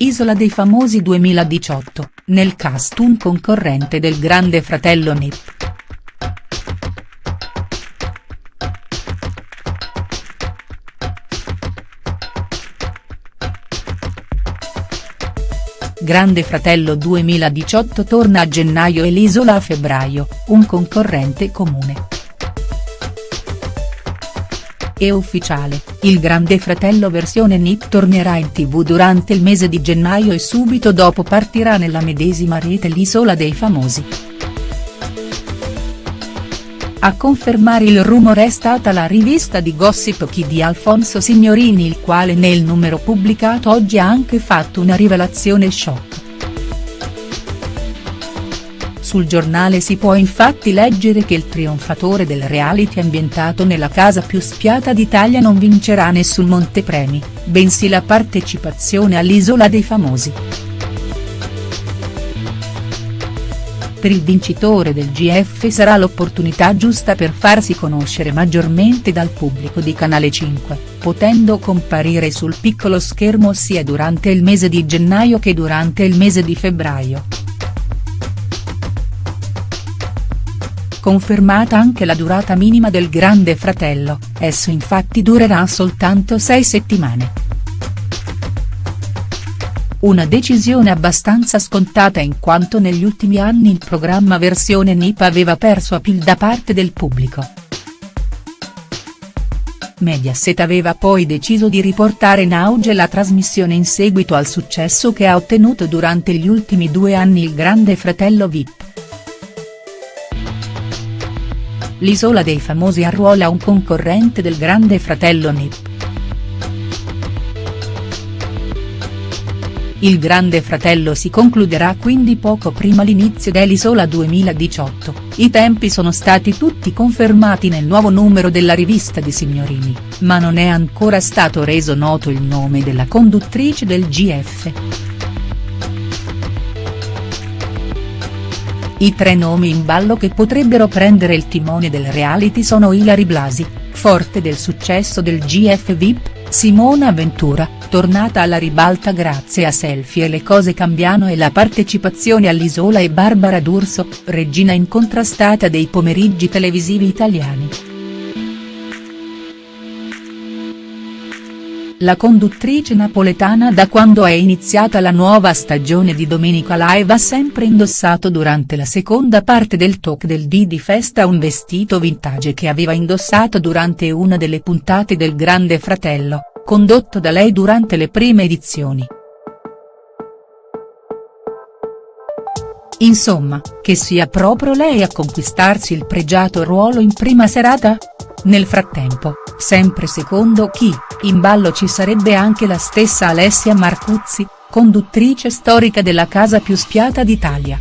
Isola dei famosi 2018, nel cast un concorrente del grande fratello Nip. Grande Fratello 2018 torna a gennaio e l'Isola a febbraio, un concorrente comune. È ufficiale, il Grande Fratello versione NIP tornerà in tv durante il mese di gennaio e subito dopo partirà nella medesima rete l'Isola dei Famosi. A confermare il rumore è stata la rivista di Gossip Chi di Alfonso Signorini il quale nel numero pubblicato oggi ha anche fatto una rivelazione shock. Sul giornale si può infatti leggere che il trionfatore del reality ambientato nella casa più spiata d'Italia non vincerà nessun montepremi, bensì la partecipazione all'Isola dei Famosi. per il vincitore del GF sarà l'opportunità giusta per farsi conoscere maggiormente dal pubblico di Canale 5, potendo comparire sul piccolo schermo sia durante il mese di gennaio che durante il mese di febbraio. Confermata anche la durata minima del Grande Fratello, esso infatti durerà soltanto sei settimane. Una decisione abbastanza scontata in quanto negli ultimi anni il programma versione NIP aveva perso appeal da parte del pubblico. Mediaset aveva poi deciso di riportare in auge la trasmissione in seguito al successo che ha ottenuto durante gli ultimi due anni il Grande Fratello Vip. L'Isola dei Famosi arruola un concorrente del Grande Fratello NIP. Il Grande Fratello si concluderà quindi poco prima l'inizio dell'Isola 2018, i tempi sono stati tutti confermati nel nuovo numero della rivista di Signorini, ma non è ancora stato reso noto il nome della conduttrice del GF. I tre nomi in ballo che potrebbero prendere il timone del reality sono Ilari Blasi, forte del successo del GF VIP, Simona Ventura, tornata alla ribalta grazie a Selfie e le cose cambiano e la partecipazione all'Isola e Barbara D'Urso, regina incontrastata dei pomeriggi televisivi italiani. La conduttrice napoletana da quando è iniziata la nuova stagione di Domenica Live ha sempre indossato durante la seconda parte del talk del Didi Festa un vestito vintage che aveva indossato durante una delle puntate del Grande Fratello, condotto da lei durante le prime edizioni. Insomma, che sia proprio lei a conquistarsi il pregiato ruolo in prima serata? Nel frattempo, sempre secondo chi, in ballo ci sarebbe anche la stessa Alessia Marcuzzi, conduttrice storica della casa più spiata d'Italia.